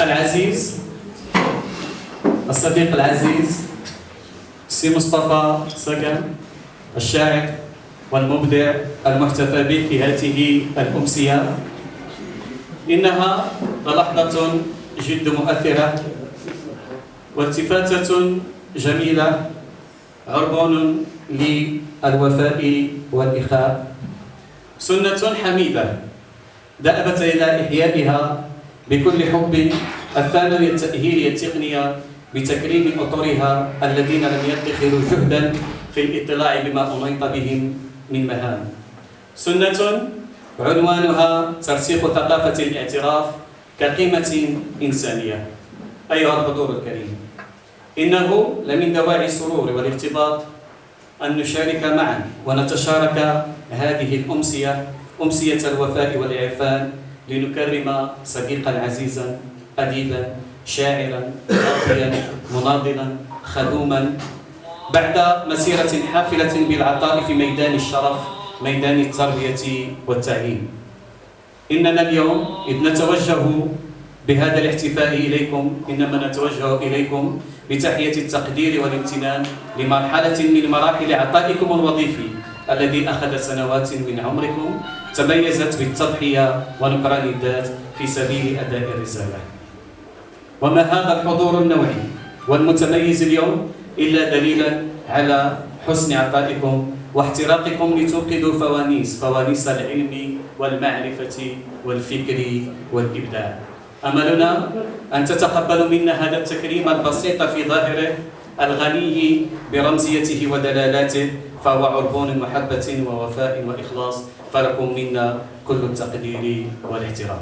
العزيز الصديق العزيز سي مصطفى سكن الشاعر والمبدع المحتفى به في هذه الأمسية. إنها لحظة جد مؤثرة والتفاتة جميلة عربون للوفاء والإخاء. سنة حميدة دأبت إلى إحيائها بكل حب الثانوية التأهيلية التقنية بتكريم أطرها الذين لم يدخروا جهدا في الاطلاع بما أحيط بهم من مهام. سنة عنوانها ترسيخ ثقافة الاعتراف كقيمة إنسانية. أيها الحضور الكريم إنه لمن دواعي السرور والارتباط أن نشارك معا ونتشارك هذه الأمسية أمسية الوفاء والإعفان لنكرم صديقا عزيزا أديبا شاعرا راقيا مناضلا خدوما. بعد مسيرة حافلة بالعطاء في ميدان الشرف ميدان التربية والتعليم. إننا اليوم إذ نتوجه بهذا الاحتفاء إليكم إنما نتوجه إليكم بتحية التقدير والامتنان لمرحلة من مراحل عطائكم الوظيفي. الذي أخذ سنوات من عمركم تميزت بالتضحية ونكران الذات في سبيل أداء الرسالة. وما هذا الحضور النوعي والمتميز اليوم إلا دليلا على حسن عطائكم واحتراقكم لتوقدوا فوانيس فوانيس العلم والمعرفة والفكر والإبداع. أملنا أن تتقبلوا منا هذا التكريم البسيط في ظاهره الغني برمزيته ودلالاته فهو عربون محبة ووفاء وإخلاص فلكم منا كل التقدير والاحترام.